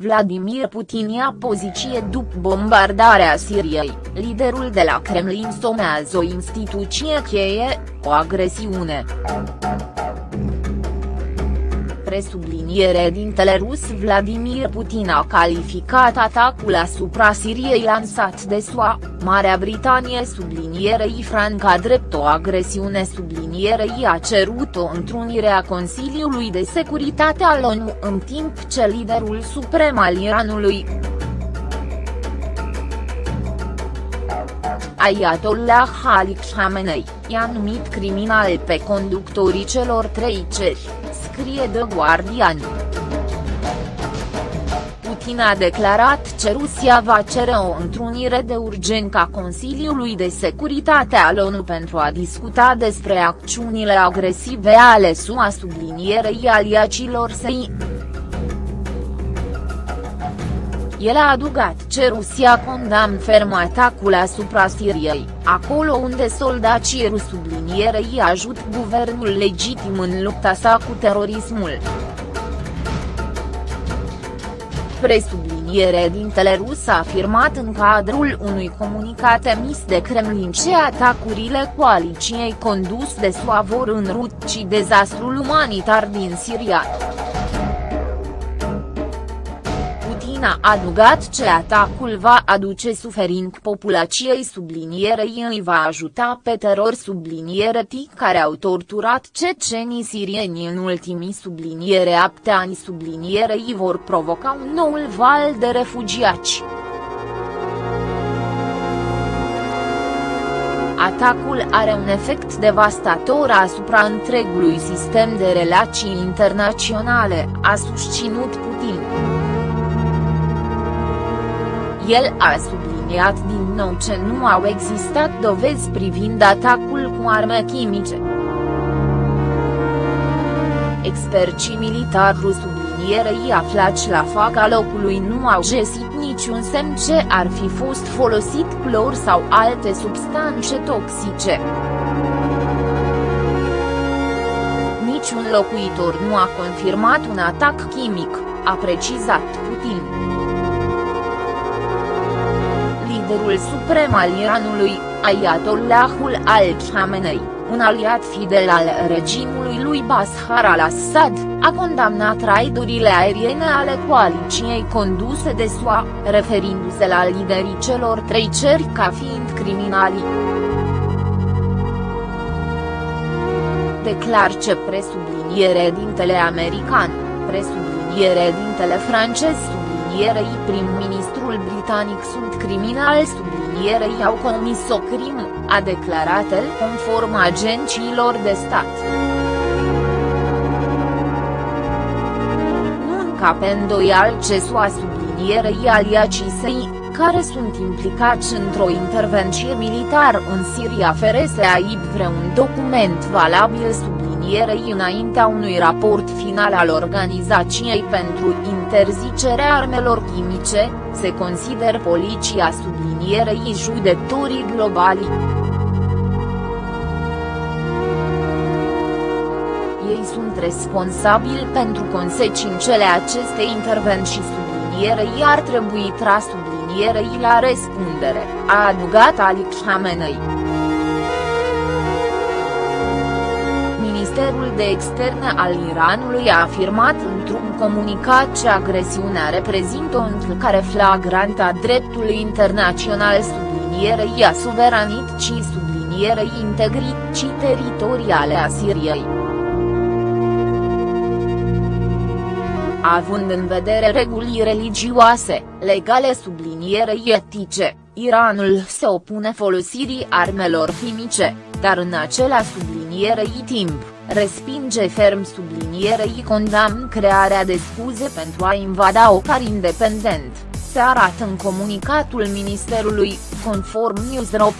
Vladimir Putin ia poziție după bombardarea Siriei, liderul de la Kremlin somează o instituție cheie, o agresiune presubliniere dintele rus Vladimir Putin a calificat atacul asupra Siriei lansat de SUA, Marea Britanie sublinierei Franca drept o agresiune sublinierei a cerut o întrunire a Consiliului de Securitate al ONU în timp ce liderul suprem al Iranului, Ayatollah Ali Khamenei, i-a numit criminal pe conductorii celor trei ceri scrie The Guardian. Putin a declarat că Rusia va cere o întrunire de urgență a Consiliului de Securitate al ONU pentru a discuta despre acțiunile agresive ale SUA sublinierei aliacilor săi. El a adugat că Rusia condamn ferm atacul asupra Siriei, acolo unde soldații rusi sublinierei ajut guvernul legitim în lupta sa cu terorismul. Presubliniere dintele rus a afirmat în cadrul unui comunicat emis de Kremlin ce atacurile coaliciei condus de SUA vor înruci dezastrul umanitar din Siria. Putin a adăugat că atacul va aduce suferință populației sublinierei îi va ajuta pe teror subliniere tii care au torturat cecenii sirieni în ultimii subliniere apte ani sublinierei vor provoca un nou val de refugiați. Atacul are un efect devastator asupra întregului sistem de relații internaționale, a susținut Putin. El a subliniat din nou că nu au existat dovezi privind atacul cu arme chimice. Experții militari sublinierei aflați la faca locului nu au găsit niciun semn ce ar fi fost folosit clor sau alte substanțe toxice. Niciun locuitor nu a confirmat un atac chimic, a precizat Putin liderul suprem al Iranului, Ayatollahul al-Khamenei, un aliat fidel al regimului lui Bashar al-Assad, a condamnat raidurile aeriene ale coaliciei conduse de SUA, referindu-se la liderii celor trei ceri ca fiind criminali. Declar ce presubliniere dintele american, presubliniere dintele francez sublinierei prim-ministrul britanic sunt criminali sublinierei au comis o crimă, a declarat el conform agențiilor de stat. Nu încape îndoial ce SUA sublinierei aliacii săi, care sunt implicați într-o intervenție militară în Siria fără să aibă vreun document valabil sublinierei înaintea unui raport final al Organizației pentru interzicerea armelor chimice, se consider poliția sublinierei judecătorii globali. Ei sunt responsabili pentru consecințele acestei intervenții sublinierei ar trebui tras sublinierei la răspundere, a adăugat Ali Khamenei. Ministerul de Externe al Iranului a afirmat într-un comunicat că agresiunea reprezintă o încălcare flagrantă a dreptului internațional sublinierei a suveranității sublinierei integrității teritoriale a Siriei. Având în vedere regulii religioase, legale sublinierei etice, Iranul se opune folosirii armelor chimice, dar în acela sublinierei timp, respinge ferm sublinierei condamn crearea de scuze pentru a invada o car independent, se arată în comunicatul Ministerului, conform Newsro.